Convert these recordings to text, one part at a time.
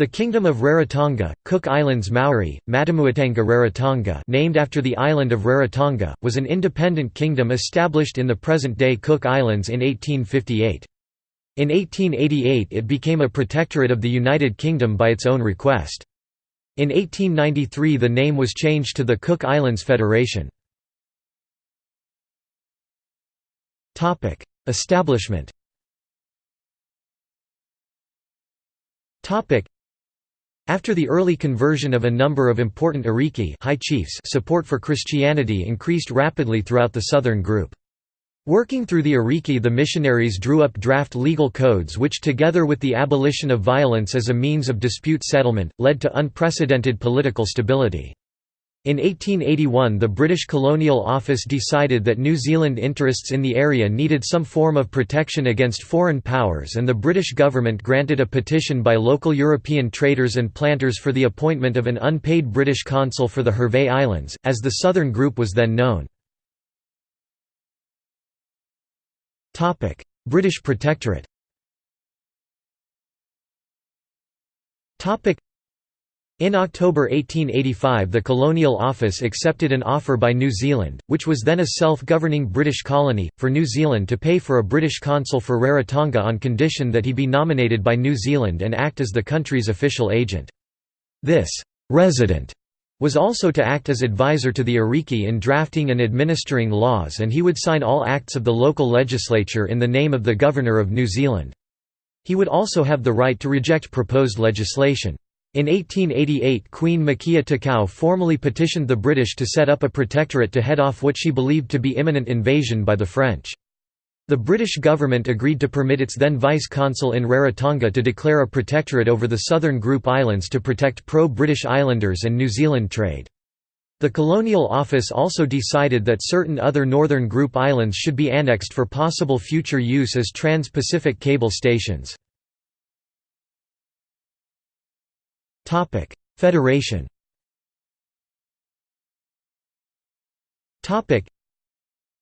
The Kingdom of Rarotonga, Cook Islands Maori, Matamuatanga Rarotonga named after the island of Rarotonga, was an independent kingdom established in the present-day Cook Islands in 1858. In 1888 it became a protectorate of the United Kingdom by its own request. In 1893 the name was changed to the Cook Islands Federation. Establishment after the early conversion of a number of important Ariki high chiefs support for Christianity increased rapidly throughout the southern group. Working through the Ariki the missionaries drew up draft legal codes which together with the abolition of violence as a means of dispute settlement, led to unprecedented political stability. In 1881 the British Colonial Office decided that New Zealand interests in the area needed some form of protection against foreign powers and the British government granted a petition by local European traders and planters for the appointment of an unpaid British consul for the Hervey Islands, as the Southern Group was then known. British Protectorate in October 1885 the Colonial Office accepted an offer by New Zealand, which was then a self-governing British colony, for New Zealand to pay for a British consul for Rarotonga on condition that he be nominated by New Zealand and act as the country's official agent. This «resident» was also to act as advisor to the Ariki in drafting and administering laws and he would sign all acts of the local legislature in the name of the Governor of New Zealand. He would also have the right to reject proposed legislation. In 1888 Queen Makea Takau formally petitioned the British to set up a protectorate to head off what she believed to be imminent invasion by the French. The British government agreed to permit its then vice-consul in Rarotonga to declare a protectorate over the southern group islands to protect pro-British islanders and New Zealand trade. The Colonial Office also decided that certain other northern group islands should be annexed for possible future use as trans-Pacific cable stations. Federation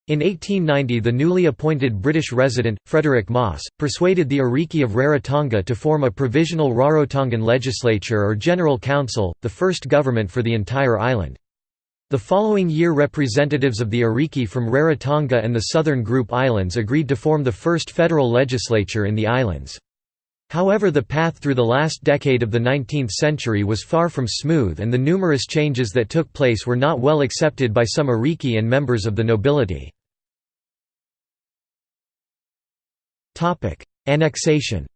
in 1890 the newly appointed British resident, Frederick Moss, persuaded the Ariki of Rarotonga to form a provisional Rarotongan legislature or general council, the first government for the entire island. The following year representatives of the Ariki from Rarotonga and the southern group islands agreed to form the first federal legislature in the islands. However the path through the last decade of the 19th century was far from smooth and the numerous changes that took place were not well accepted by some Ariki and members of the nobility. Annexation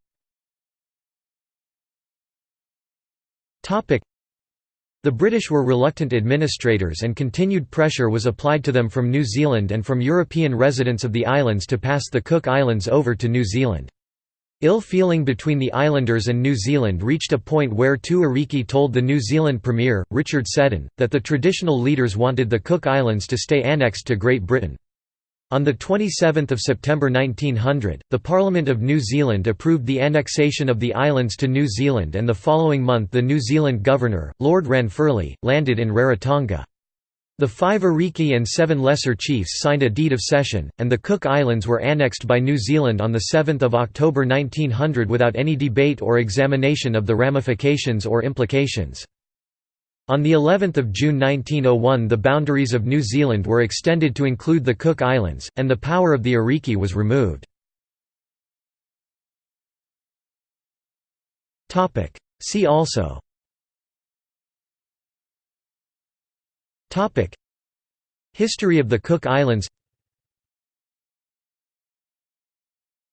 the British were reluctant administrators and continued pressure was applied to them from New Zealand and from European residents of the islands to pass the Cook Islands over to New Zealand. Ill feeling between the islanders and New Zealand reached a point where two Ariki told the New Zealand Premier, Richard Seddon, that the traditional leaders wanted the Cook Islands to stay annexed to Great Britain. On 27 September 1900, the Parliament of New Zealand approved the annexation of the islands to New Zealand and the following month the New Zealand Governor, Lord Ranfurly, landed in Rarotonga. The five Ariki and seven lesser chiefs signed a deed of cession, and the Cook Islands were annexed by New Zealand on 7 October 1900 without any debate or examination of the ramifications or implications. On the 11th of June 1901 the boundaries of New Zealand were extended to include the Cook Islands, and the power of the Ariki was removed. See also Topic: History of the Cook Islands.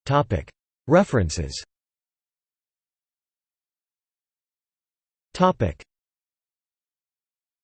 Topic: References. Topic: